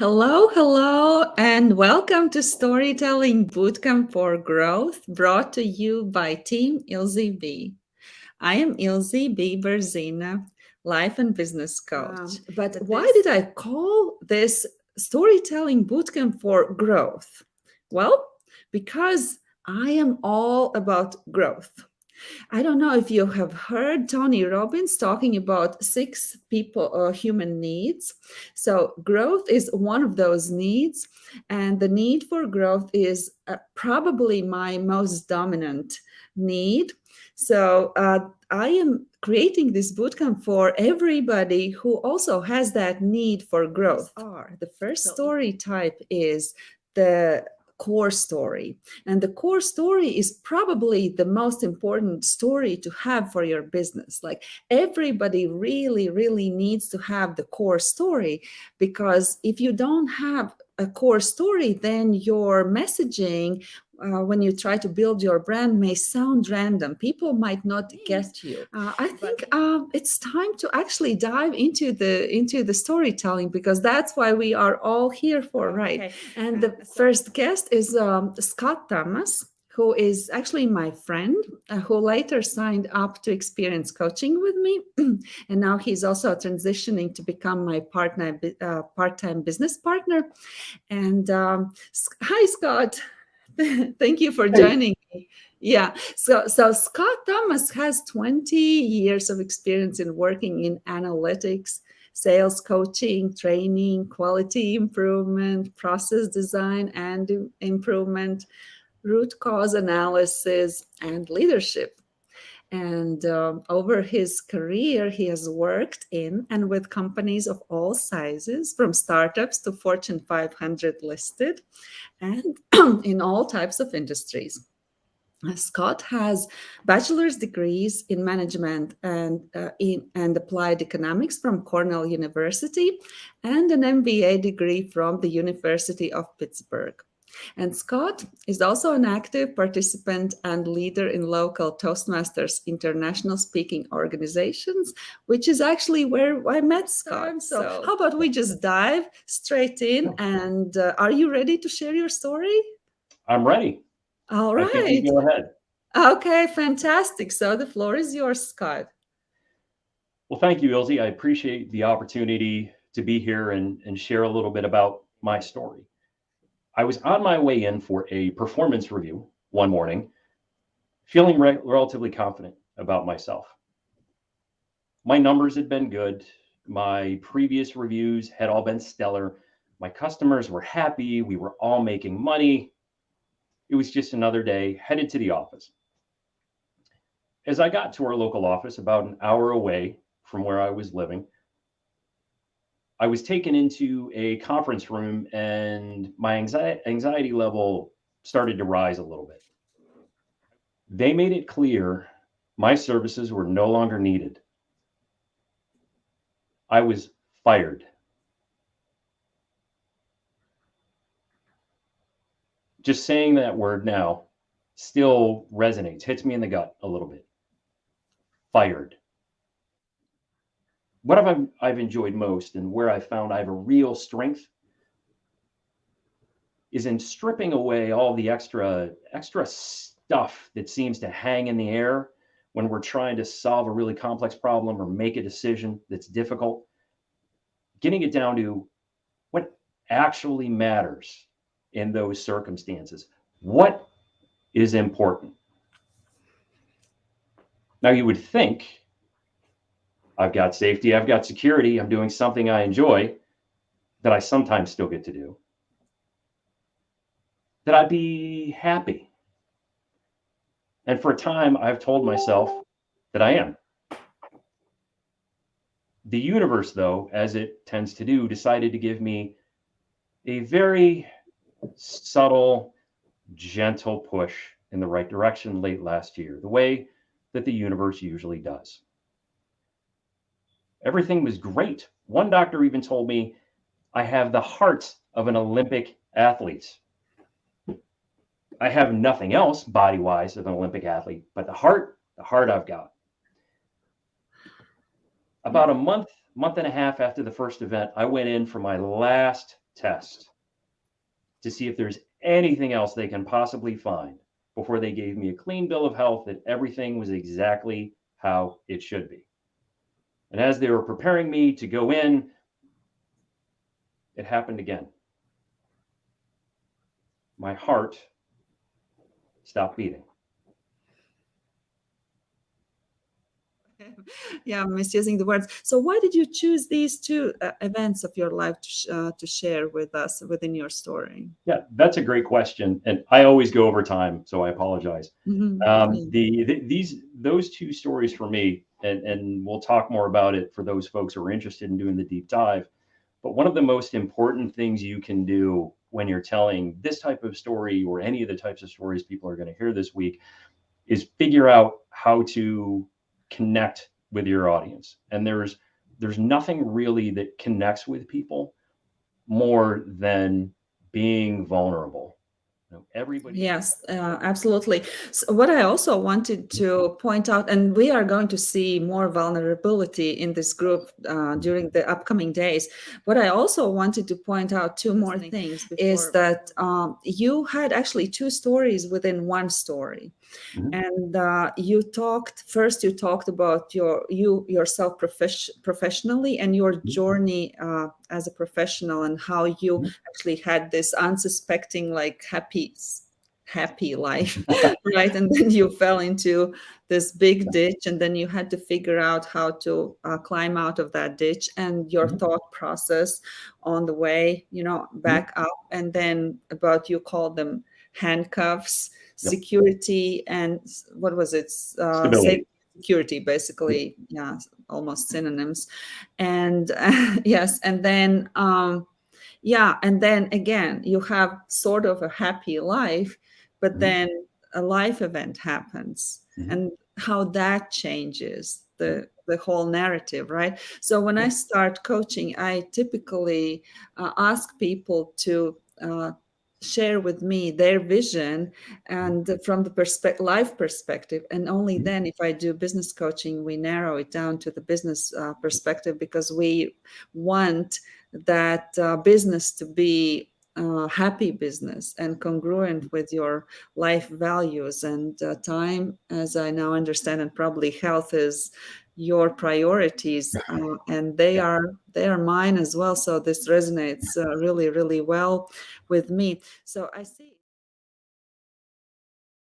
Hello, hello, and welcome to Storytelling Bootcamp for Growth, brought to you by Team Ilze B. I am Ilze B. Berzina, life and business coach. Um, but why did I call this Storytelling Bootcamp for Growth? Well, because I am all about growth. I don't know if you have heard Tony Robbins talking about six people or uh, human needs. So growth is one of those needs. And the need for growth is uh, probably my most dominant need. So uh, I am creating this bootcamp for everybody who also has that need for growth. The first story type is the core story. And the core story is probably the most important story to have for your business. Like everybody really, really needs to have the core story because if you don't have a core story, then your messaging uh, when you try to build your brand may sound random. People might not get you. Uh, I think uh, it's time to actually dive into the into the storytelling because that's why we are all here for, right? Okay. And the first guest is um, Scott Thomas who is actually my friend, uh, who later signed up to experience coaching with me. and now he's also transitioning to become my partner, uh, part-time business partner. And um, hi, Scott. Thank you for joining me. Yeah, so, so Scott Thomas has 20 years of experience in working in analytics, sales coaching, training, quality improvement, process design and improvement, root cause analysis, and leadership. And um, over his career, he has worked in and with companies of all sizes, from startups to Fortune 500 listed, and in all types of industries. Uh, Scott has bachelor's degrees in management and uh, in and applied economics from Cornell University and an MBA degree from the University of Pittsburgh. And Scott is also an active participant and leader in local Toastmasters international speaking organizations, which is actually where I met Scott. So, so how about we just dive straight in and uh, are you ready to share your story? I'm ready. All right. go ahead. Okay, fantastic. So the floor is yours, Scott. Well, thank you, Ilze. I appreciate the opportunity to be here and, and share a little bit about my story. I was on my way in for a performance review one morning, feeling re relatively confident about myself. My numbers had been good. My previous reviews had all been stellar. My customers were happy. We were all making money. It was just another day headed to the office. As I got to our local office, about an hour away from where I was living, I was taken into a conference room and my anxiety, anxiety level started to rise a little bit. They made it clear my services were no longer needed. I was fired. Just saying that word now still resonates, hits me in the gut a little bit. Fired what have I, I've enjoyed most and where I found I have a real strength is in stripping away all the extra extra stuff that seems to hang in the air when we're trying to solve a really complex problem or make a decision that's difficult. Getting it down to what actually matters in those circumstances. What is important? Now you would think I've got safety, I've got security, I'm doing something I enjoy that I sometimes still get to do, that I'd be happy. And for a time, I've told myself that I am. The universe, though, as it tends to do, decided to give me a very subtle, gentle push in the right direction late last year, the way that the universe usually does. Everything was great. One doctor even told me I have the heart of an Olympic athlete. I have nothing else body wise of an Olympic athlete, but the heart, the heart I've got. About a month, month and a half after the first event, I went in for my last test to see if there's anything else they can possibly find before they gave me a clean bill of health that everything was exactly how it should be. And as they were preparing me to go in, it happened again. My heart stopped beating. yeah, I'm misusing the words. So why did you choose these two uh, events of your life to, sh uh, to share with us within your story? Yeah, that's a great question, and I always go over time, so I apologize. Mm -hmm. um, the, the, these those two stories for me, and and we'll talk more about it for those folks who are interested in doing the deep dive. But one of the most important things you can do when you're telling this type of story or any of the types of stories people are going to hear this week is figure out how to connect with your audience. And there's there's nothing really that connects with people more than being vulnerable know, everybody. Yes, uh, absolutely. So what I also wanted to point out, and we are going to see more vulnerability in this group uh, during the upcoming days. What I also wanted to point out two more things is that um, you had actually two stories within one story. Mm -hmm. And uh, you talked first. You talked about your you yourself profes professionally and your mm -hmm. journey uh, as a professional and how you mm -hmm. actually had this unsuspecting like happy happy life right and then you fell into this big ditch and then you had to figure out how to uh, climb out of that ditch and your mm -hmm. thought process on the way you know mm-hmm. back mm -hmm. up and then about you call them handcuffs yep. security and what was it uh, security basically yeah almost synonyms and uh, yes and then um yeah and then again you have sort of a happy life but mm -hmm. then a life event happens mm -hmm. and how that changes the the whole narrative right so when i start coaching i typically uh, ask people to uh, share with me their vision and from the perspective life perspective. And only mm-hmm. then if i do business coaching we narrow it down to the business uh, perspective because we want that uh, business to be uh, happy business and congruent with your life values. And uh, time as i now understand and probably health is your priorities uh, and they are they are mine as well so this resonates uh, really really well with me. So i see